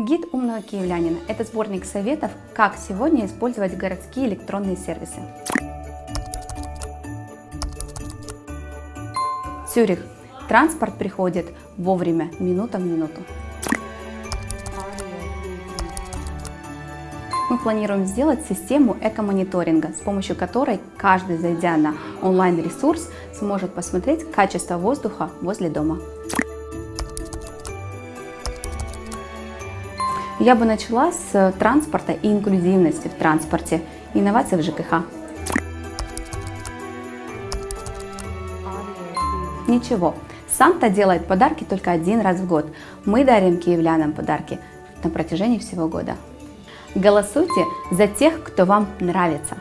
Гид умного киевлянина – это сборник советов, как сегодня использовать городские электронные сервисы. Цюрих. Транспорт приходит вовремя, минута в минуту. Мы планируем сделать систему эко-мониторинга, с помощью которой каждый, зайдя на онлайн-ресурс, сможет посмотреть качество воздуха возле дома. Я бы начала с транспорта и инклюзивности в транспорте, инноваций в ЖКХ. Ничего, Санта делает подарки только один раз в год. Мы дарим киевлянам подарки на протяжении всего года. Голосуйте за тех, кто вам нравится.